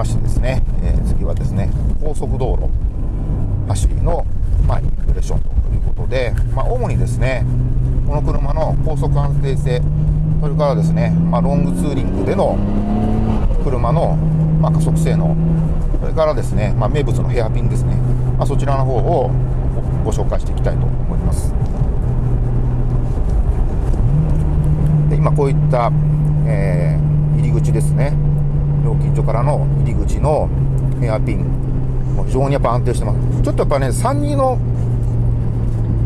ましてですね、えー、次はですね、高速道路走りの、まあ、インプレッションということで、まあ、主にですね、この車の高速安定性、それからですね、まあ、ロングツーリングでの車の、まあ、加速性能、それからですね、まあ、名物のヘアピンですね、まあ、そちらの方をご紹介していきたいと思います。で今こういった、えー、入り口ですね料金所からの入り口のヘアピンもう非常にやっぱ安定してます。ちょっとやっぱね32の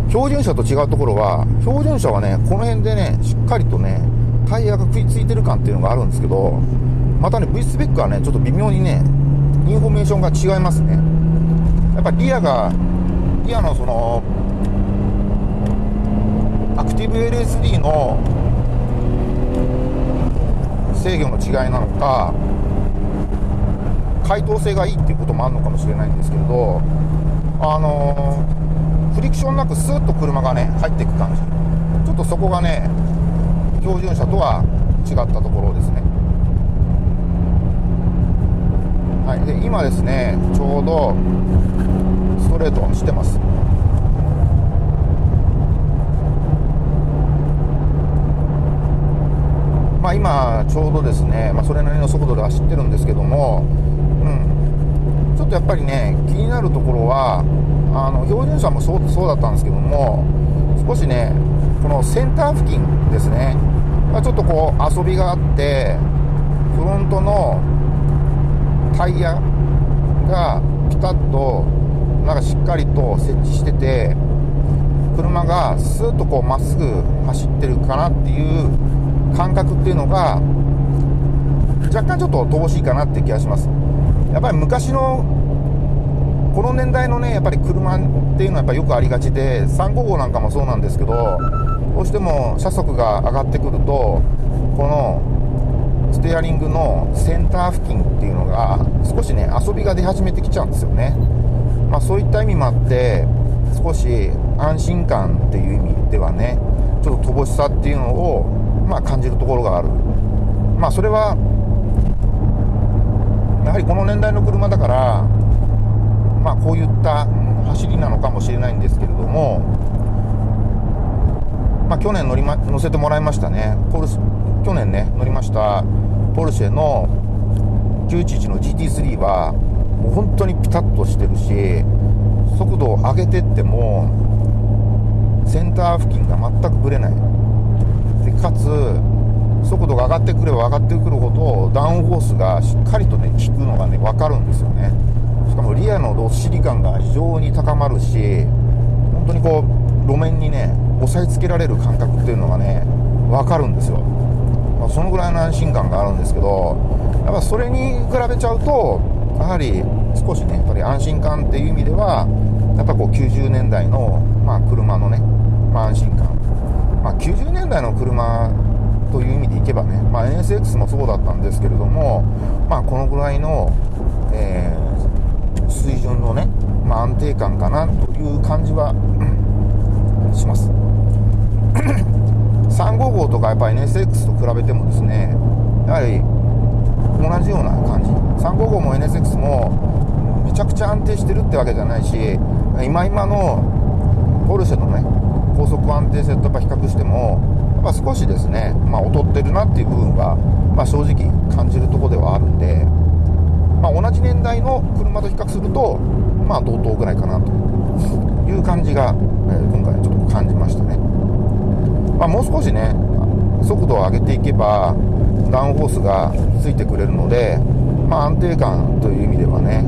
標準車と違うところは標準車はねこの辺でねしっかりとねタイヤが食いついてる感っていうのがあるんですけどまたね V スペックはねちょっと微妙にねインフォメーションが違いますね。やっぱリアがリアのそのアクティブ LSD の制御の違いなのか解凍性がいいっていうこともあるのかもしれないんですけれどあのー、フリクションなくスーッと車がね入っていく感じ。ちょっとそこがね標準車とは違ったところですね。はい、で今ですねちょうどストレートをしてます。まあ、今、ちょうどですね、まあ、それなりの速度で走ってるんですけども、うん、ちょっとやっぱりね、気になるところは、あの標準車もそうそうだったんですけども、少しね、このセンター付近ですね、まあ、ちょっとこう遊びがあって、フロントのタイヤがピタッとなんかしっかりと設置してて車がスーッとこうまっすぐ走ってるかなっていう感覚っていうのが若干ちょっと乏しいかなって気がします。やっぱり昔のこの年代のねやっぱり車っていうのはやっぱよくありがちで355なんかもそうなんですけどどうしても車速が上がってくるとこのステアリングのセンター付近っていうのが少しね遊びが出始めてきちゃうんですよね、まあ、そういった意味もあって少し安心感っていう意味ではねちょっと乏しさっていうのを、まあ、感じるところがある。まあそれはやはりこの年代の車だからまあこういった走りなのかもしれないんですけれどもまあ去年乗り、ま、乗せてもらいましたね。ポル去年ね乗りましたポルシェの911の GT3 はもう本当にピタッとしてるし速度を上げてってもセンター付近が全くぶれないでかつ速度が上がってくれば上がってくるほどダウンフォースがしっかりとね効くのがね分かるんですよね。しかもリアのどっしり感が非常に高まるし本当にこう路面にね押さえつけられる感覚っていうのがね分かるんですよ。まあ、そのぐらいの安心感があるんですけどやっぱそれに比べちゃうとやはり少しねやっぱり安心感っていう意味ではやっぱこう90年代の、まあ、車のね、まあ、安心感、まあ、90年代の車という意味でいけばね、まあ、NSX もそうだったんですけれども、まあ、このぐらいの、えー、水準のね、まあ、安定感かなという感じは します。355とかやっぱ NSX と比べてもですねやはり同じような感じ355も NSX もめちゃくちゃ安定してるってわけじゃないし今今のポルシェのね高速安定性とやっぱ比較してもやっぱ少しですね、まあ、劣ってるなっていう部分は、まあ、正直感じるとこではあるんで、まあ、同じ年代の車と比較するとまあ同等ぐらいかなという感じが、えー、今回ちょっと感じましたね。まあ、もう少しね速度を上げていけばダウンフォースがついてくれるので、まあ、安定感という意味ではね、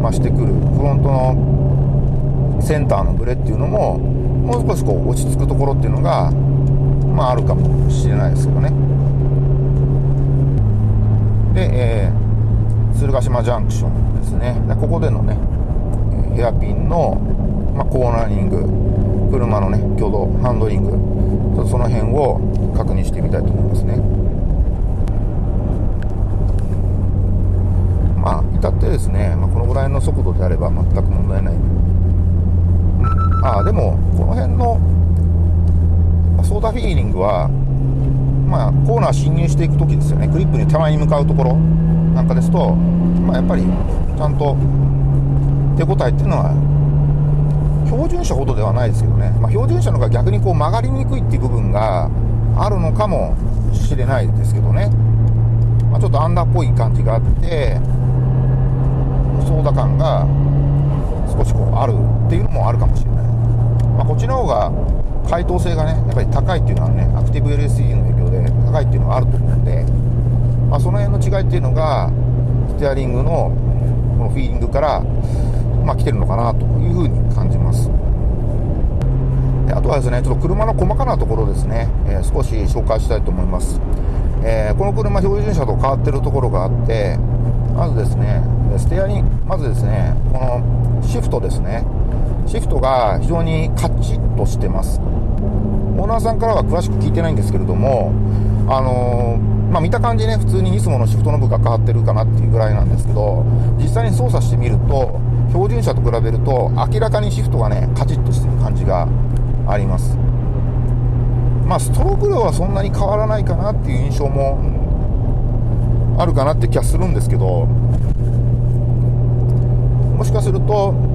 まあ、してくるフロントのセンターのブレっていうのももう少しこう落ち着くところっていうのが、まあ、あるかもしれないですけどね。で、えー、鶴ヶ島ジャンクションですね。ここでのねヘアピンの、まあ、コーナリング車のね挙動ハンドリングちょっとその辺を確認してみたいと思いますね。まあ至ってですね、まあ、このぐらいの速度であれば全く問題ない、うん、ああでもこの辺のソーダフィーリングはまあコーナー進入していく時ですよね。クリップに手前に向かうところ、なんかですと、まあ、やっぱりちゃんと手応えっていうのは標準車ほどではないですけどね、まあ、標準車の方が逆にこう曲がりにくいっていう部分があるのかもしれないですけどね、まあ、ちょっとアンダーっぽい感じがあって操作感が少しこうあるっていうのもあるかもしれない、まあ、こっちの方が解答性がねやっぱり高いっていうのはねアクティブ LSE の影響で高いっていうのがあると思うんで、まあ、その辺の違いっていうのがステアリングのこのフィーリングから、まあ、来てるのかなというふうに感じます。であとはですねちょっと車の細かなところですね、えー、少し紹介したいと思います、えー、この車標準車と変わってるところがあってまずですねステアリングまずですねこのシフトですね。シフトが非常にカチッとしてます。オーナーさんからは詳しく聞いてないんですけれどもあの、まあ、見た感じね普通にいつものシフトの部が変わってるかなっていうぐらいなんですけど実際に操作してみると標準車と比べると明らかにシフトがねカチッとしてる感じがあります。まあストローク量はそんなに変わらないかなっていう印象もあるかなって気がするんですけどもしかすると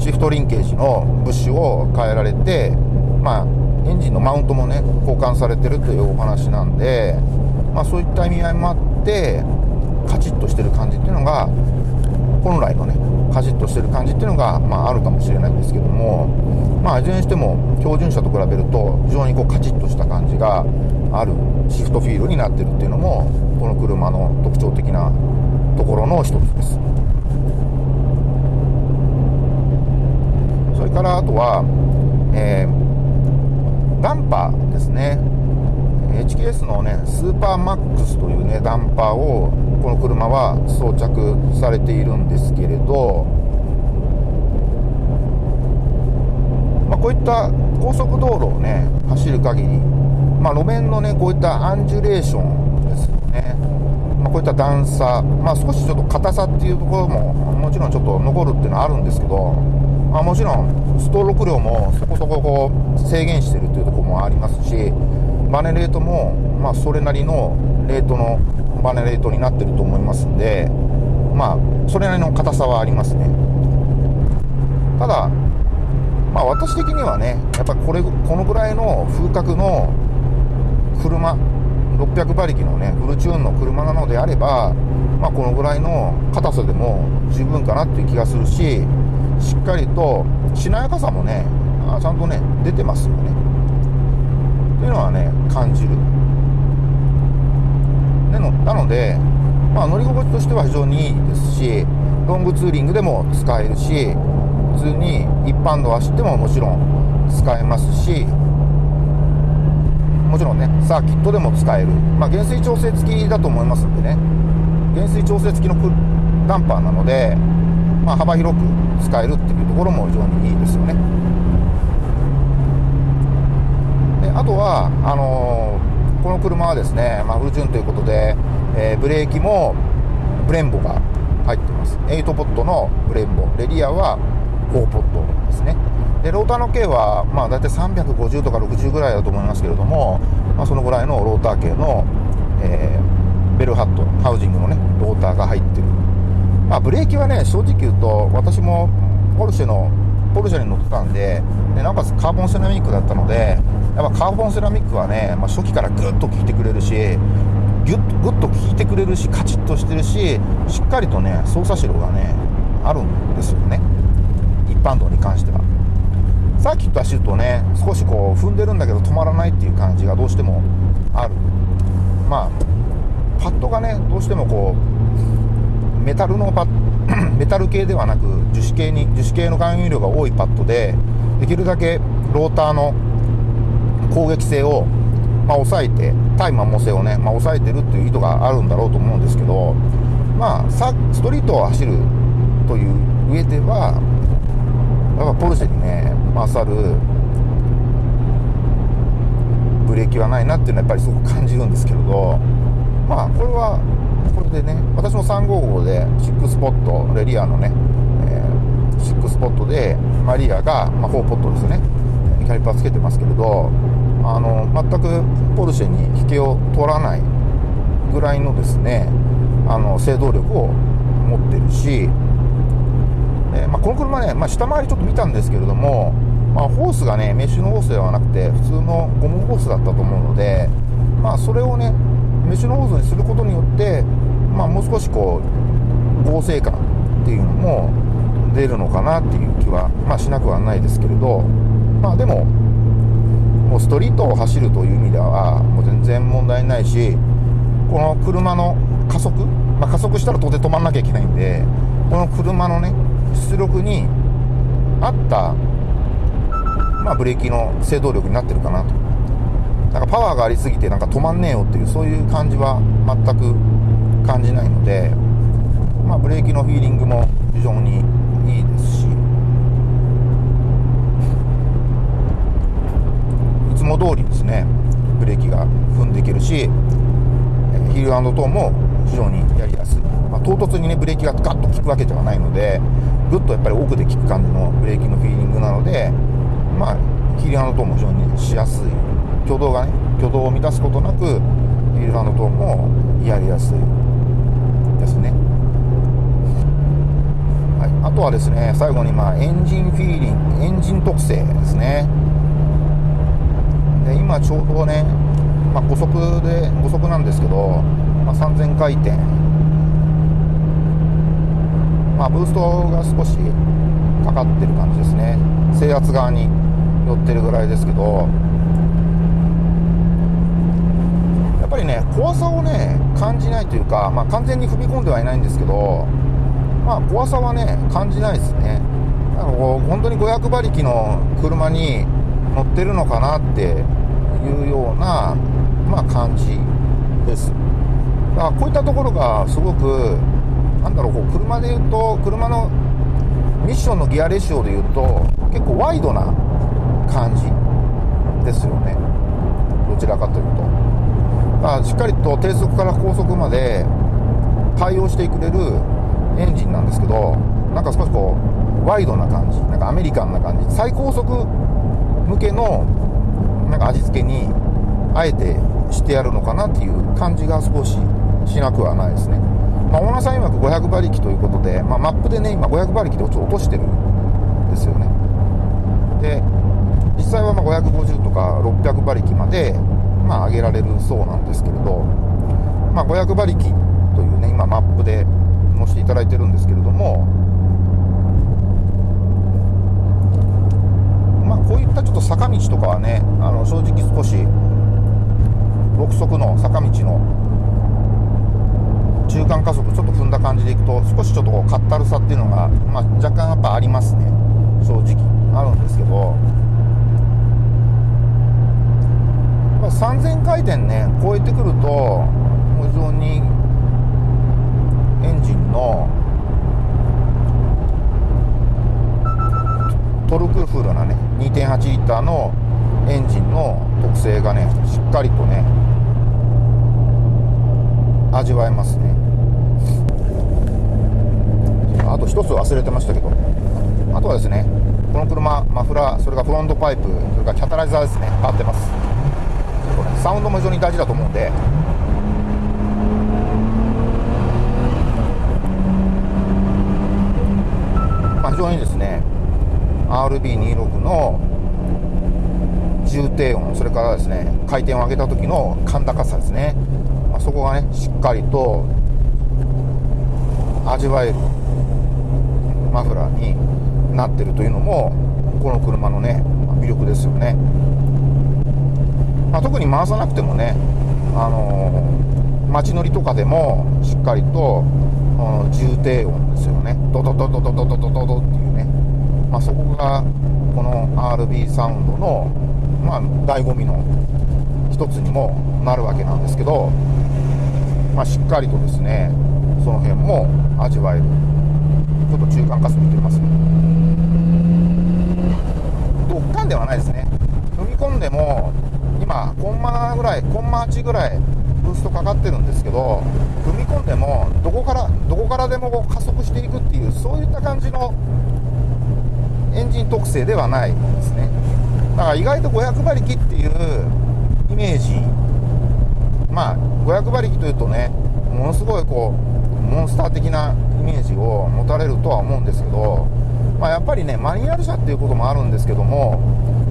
シフトリンケージのブッシュを変えられてまあエンジンのマウントもね交換されてるというお話なんでまあそういった意味合いもあってカチッとしてる感じっていうのが本来のねカチッとしてる感じっていうのが、まあ、あるかもしれないんですけどもまあいずれにしても標準車と比べると非常にこうカチッとした感じがあるシフトフィールになってるっていうのもこの車の特徴的なところの一つですそれからあとは、えー、ダンパーですね。HKS のねスーパーマックスというねダンパーをこの車は装着されているんですけれど、まあ、こういった高速道路をね走る限り、まあ、路面のねこういったアンジュレーションですよね、まあ、こういった段差、まあ、少しちょっと硬さっていうところももちろんちょっと残るっていうのはあるんですけど、まあ、もちろんストローク量もそこそここう制限してるっていうところもありますしバネレートも、まあ、それなりのレートのバネレートになってると思いますんで、まあ、それなりの硬さはありますね。ただ、まあ、私的にはね、やっぱこれ、このぐらいの風格の車、600馬力のね、フルチューンの車なのであれば、まあ、このぐらいの硬さでも十分かなっていう気がするし、しっかりとしなやかさもね、ちゃんとね、出てますよね。っていうのはね、感じる。なので、まあ、乗り心地としては非常にいいですし、ロングツーリングでも使えるし、普通に一般道走ってももちろん使えますし、もちろんね、サーキットでも使える。まあ、減衰調整付きだと思いますんでね、減衰調整付きのダンパーなので、まあ、幅広く使えるっていうところも非常にいいですよね。であとは、あのー、この車はですね、まあ、フルチューンということで、えー、ブレーキもブレンボが入ってます。8ポットのブレンボ。レリアは4ポットですね。で、ローターの径は、まあ、大体350とか60ぐらいだと思いますけれども、まあ、そのぐらいのローター径の、えー、ベルハット、ハウジングのね、ローターが入ってる。まあ、ブレーキはね、正直言うと、私もポルシェの、ポルシェに乗ってたんで、でなおかつカーボンセラミックだったので、やっぱカーボンセラミックはね、まあ、初期からぐっと効いてくれるし、ギュッとグッと効いてくれるしカチッとしてるししっかりとね操作指導がねあるんですよね。一般道に関しては。サーキット走るとね少しこう踏んでるんだけど止まらないっていう感じがどうしてもある。まあパッドがねどうしてもこうメタルのパ メタル系ではなく樹脂系に樹脂系の含有量が多いパッドでできるだけローターの攻撃性をまあ、抑えて、対摩耗性をね、まあ、抑えてるっていう意図があるんだろうと思うんですけど、まあ、さストリートを走るという上では、やっぱポルシェにね、勝るブレーキはないなっていうのはやっぱりすごく感じるんですけれど、まあ、これは、これでね、私も355で6スポット、レリアのね、えー、6スポットで、マリアが、まあ、4ポットですね、キャリパーつけてますけれど、あの全くポルシェに引けを取らないぐらいのですねあの制動力を持ってるし、え、まあ、この車ね、まあ、下回りちょっと見たんですけれども、まあ、ホースがねメッシュのホースではなくて普通のゴムホースだったと思うので、まあ、それをねメッシュのホースにすることによって、まあ、もう少しこう合成感っていうのも出るのかなっていう気は、まあ、しなくはないですけれど、まあ、でももうストリートを走るという意味ではもう全然問題ないしこの車の加速、まあ、加速したら当然止まんなきゃいけないんでこの車のね出力に合った、まあ、ブレーキの制動力になってるかなと。なんかパワーがありすぎてなんか止まんねえよっていうそういう感じは全く感じないので、まあ、ブレーキのフィーリングも非常にいいですし。いつも通りですねブレーキが踏んでいけるしヒールトーンも非常にやりやすい、まあ、唐突にねブレーキがガッと効くわけではないのでぐっとやっぱり奥で効く感じのブレーキのフィーリングなのでまあヒールトーンも非常にしやすい挙動がね挙動を満たすことなくヒールトーもやりやすいですね。はい。あとはですね最後にまあエンジンフィーリングエンジン特性ですね。で今ちょうどね、まあ、5速で5速なんですけど、まあ、3000回転。まあ、ブーストが少しかかってる感じですね。制圧側に寄ってるぐらいですけどやっぱりね怖さをね感じないというか、まあ、完全に踏み込んではいないんですけどまあ、怖さはね、感じないですね。あの本当に500馬力の車に乗ってるのかなっていうような、まあ、感じです。だからこういったところがすごく、なんだろう、こう車で言うと、車のミッションのギアレシオで言うと、結構ワイドな感じですよね。どちらかというと。まあ、しっかりと低速から高速まで対応してくれるエンジンなんですけどなんか少しこうワイドな感じなんかアメリカンな感じ最高速向けのなんか味付けにあえてしてやるのかなっていう感じが少ししなくはないですね、まあ、オーナーさん曰く500馬力ということで、まあ、マップでね今500馬力で落としてるんですよね。で実際はま550とか600馬力まで、まあ、上げられるそうなんですけれど、まあ、500馬力というね今マップでもしていただいてるんですけれどもまあこういったちょっと坂道とかはねあの正直少し6速の坂道の中間加速ちょっと踏んだ感じでいくと少しちょっとこうかったるさっていうのが、まあ、若干やっぱありますね。正直あるんですけど、まあ、3000回転ね超えてくると非常にエンジンのトルクフルなね2.8リッターのエンジンの特性がねしっかりとね味わえますね。あと一つ忘れてましたけどあとはですねこの車マフラーそれからフロントパイプそれからキャタライザーですね変わってます。サウンドも非常に大事だと思うんで。非常にですね RB26 の重低音それからですね回転を上げた時の甲高さですね、まあ、そこがねしっかりと味わえるマフラーになっているというのもこの車のね魅力ですよね、まあ、特に回さなくてもねあのー、街乗りとかでもしっかりと重低音ですよね。ドドドドドドドドドっていうね、まあ、そこがこの RB サウンドの、まあ、醍醐味の一つにもなるわけなんですけど、まあ、しっかりとですねその辺も味わえる。ちょっと中間加速いってますね。ドッカンではないですね。踏み込んでも今コンマぐらいコンマ8ぐらいブーストかかってるんですけど踏み込んでもどこからどこからでも加速していくっていうそういった感じのエンジン特性ではないですね。だから意外と500馬力っていうイメージまあ500馬力というとねものすごいこうモンスター的なイメージを持たれるとは思うんですけど、まあ、やっぱりねマニュアル車っていうこともあるんですけども、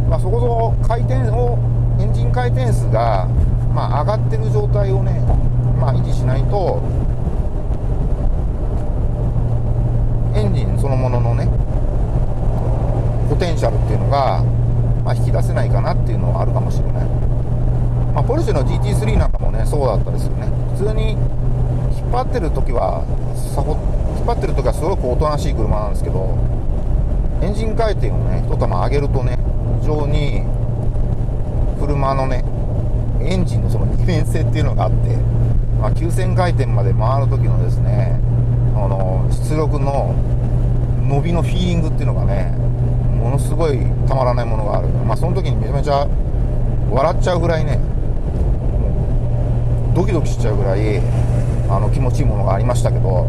まあ、そこそこ回転をエンジン回転数が、まあ、上がってる状態をね、まあ、維持しないとエンジンそのもののねポテンシャルっていうのが、まあ、引き出せないかなっていうのはあるかもしれない、まあ、ポルシェの GT3 なんかもねそうだったですよね。普通に引っ張ってる時はさほ引っ張ってる時はすごくおとなしい車なんですけどエンジン回転をね一玉上げるとね非常に車のねエンジンのその二面性っていうのがあって、まあ、9000回転まで回る時のですねあの出力の伸びのフィーリングっていうのがねものすごいたまらないものがある。まあその時にめちゃめちゃ笑っちゃうぐらいねドキドキしちゃうぐらいあの気持ちいいものがありましたけど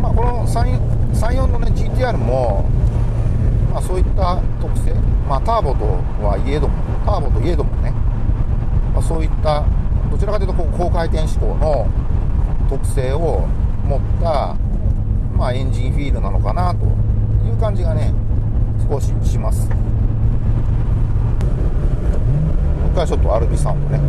まあこの34のね GTR もまあそういった特性まあターボとはいえどもターボといえどもね、まあ、そういったどちらかというとこう高回転志向の特性を持った、まあ、エンジンフィールなのかなという感じがね少しします。一回ちょっとアルビサウンドね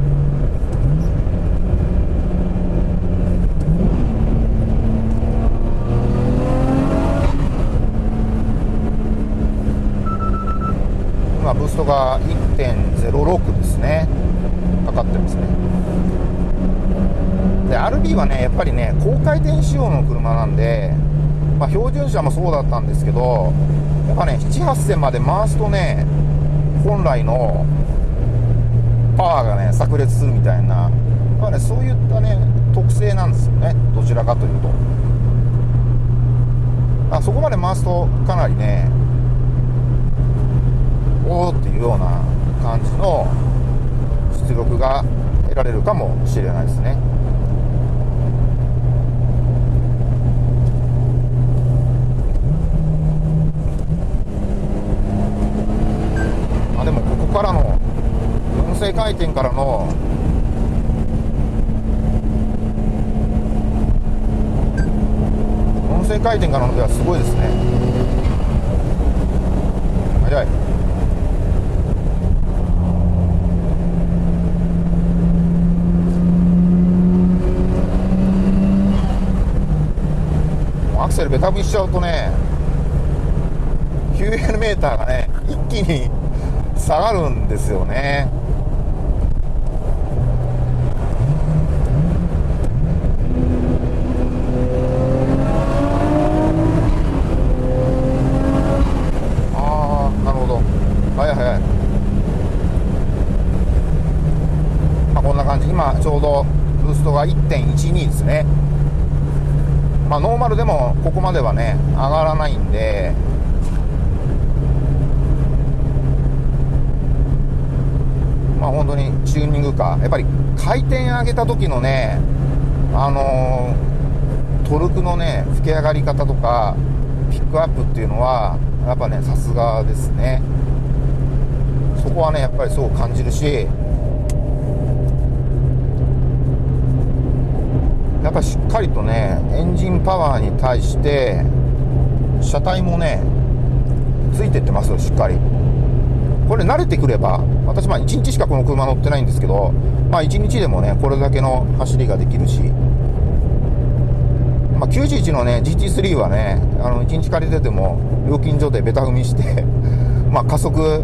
今ブーストが1.06ですね。かかってますね。で RB はねやっぱりね高回転仕様の車なんで、まあ、標準車もそうだったんですけどやっぱね78000まで回すとね本来のパワーがね炸裂するみたいな、まあね、そういったね特性なんですよね。どちらかというと。あそこまで回すとかなりねおおっていうような感じの出力が得られるかもしれないですね。あでもここからの正回転からの音声回転からのではすごいですね。早い。クセルベタ踏みしちゃうとね 9L ターがね一気に下がるんですよね。ちょうどブーストが1.12ですね。まあ、ノーマルでもここまではね、上がらないんで、まあ、本当にチューニングか、やっぱり回転上げた時のね、あのー、トルクのね、吹き上がり方とか、ピックアップっていうのは、やっぱね、さすがですね。そこはね、やっぱりそう感じるし、やっぱしっかりとねエンジンパワーに対して車体もねついてってますよしっかり。これ慣れてくれば私まあ1日しかこの車乗ってないんですけどまあ1日でもねこれだけの走りができるし。まあ、91のね GT3 はねあの1日借りてても料金所でベタ踏みして まあ加速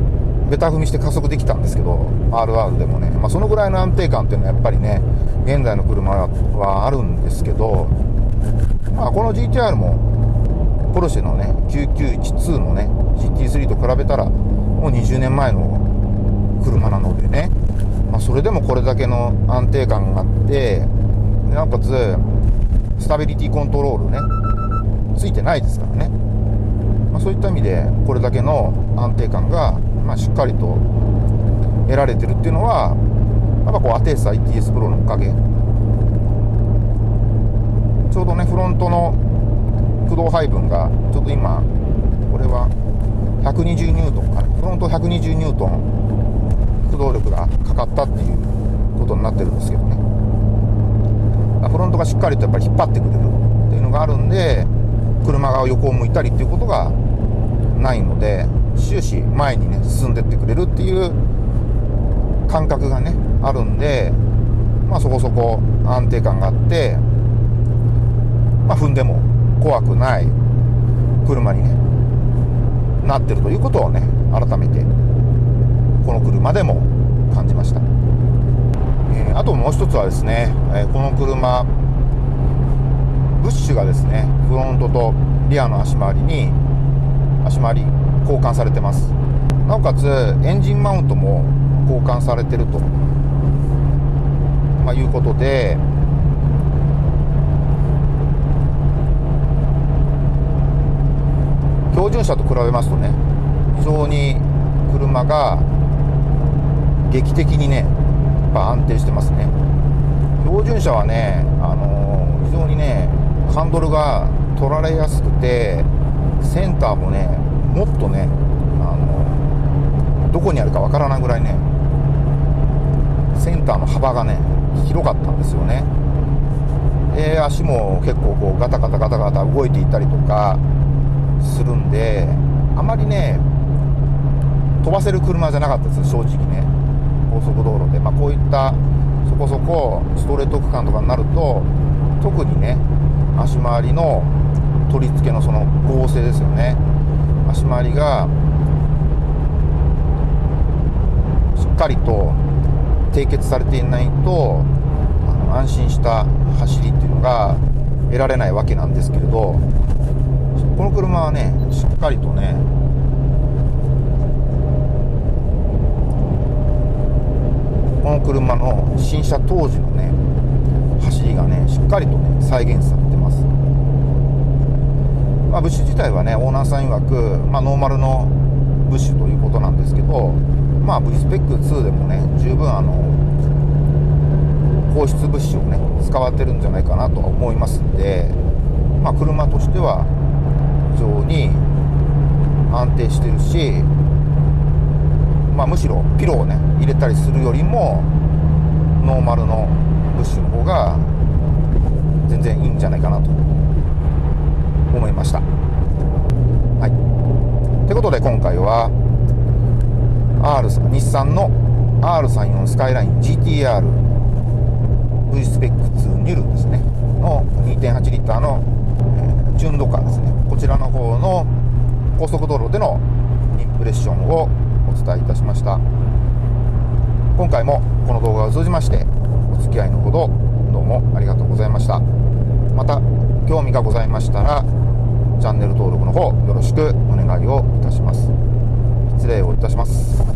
ベタ踏みして加速できたんですけど RR でもね、まあ、そのぐらいの安定感っていうのはやっぱりね現在の車はあるんですけど、まあ、この GTR もポルシェのね9912のね GT3 と比べたらもう20年前の車なのでね、まあ、それでもこれだけの安定感があってなおかつスタビリティコントロールねついてないですからね、まあ、そういった意味でこれだけの安定感がま、しっかりと得られてるっていうのはやっぱこうアテース ITS プロのおかげ。ちょうどねフロントの駆動配分がちょっと今これは120ニュートンかな。フロント120ニュートン駆動力がかかったっていうことになってるんですけどね。フロントがしっかりとやっぱり引っ張ってくれるっていうのがあるんで車が横を向いたりっていうことがないので終始前にね進んでってくれるっていう感覚がねあるんでまあそこそこ安定感があってまあ踏んでも怖くない車にねなってるということをね改めてこの車でも感じました、えー、あともう一つはですね、えー、この車ブッシュがですねフロントとリアの足回りに足回り交換されてます。なおかつエンジンマウントも交換されてると、まあ、いうことで標準車と比べますとね非常に車が劇的にねやっぱ安定してますね。標準車はね、あのー、非常にねハンドルが取られやすくてセンターもねもっとね、あのー、どこにあるかわからないぐらいねセンターの幅がね広かったんですよね。で足も結構こうガタガタガタガタ動いていたりとかするんであまりね飛ばせる車じゃなかったです正直ね。高速道路で、まあ、こういったそこそこストレート区間とかになると特にね足回りの取り付けのその合成ですよね。足回りがしっかりと締結されていないと安心した走りっていうのが得られないわけなんですけれどこの車はねしっかりとねこの車の新車当時のね走りがねしっかりとね再現されてます、まあ、ブッシュ自体はねオーナーさん曰く、まあ、ノーマルのブッシュということなんですけどまあ V スペック2でもね十分あの放出物資をね使われてるんじゃないかなとは思いますんでまあ車としては非常に安定してるしまあむしろピローをね入れたりするよりもノーマルのブッシュの方が全然いいんじゃないかなと思いました。はい。ということで今回は R 日産の R34 スカイライン GTR V スペック2ニュルですね。の2.8リッターの、えー、純度カーですね。こちらの方の高速道路でのインプレッションをお伝えいたしました。今回もこの動画を通じましてお付き合いのほどどうもありがとうございました。また興味がございましたらチャンネル登録の方よろしくお願いをいたします。失礼をいたします。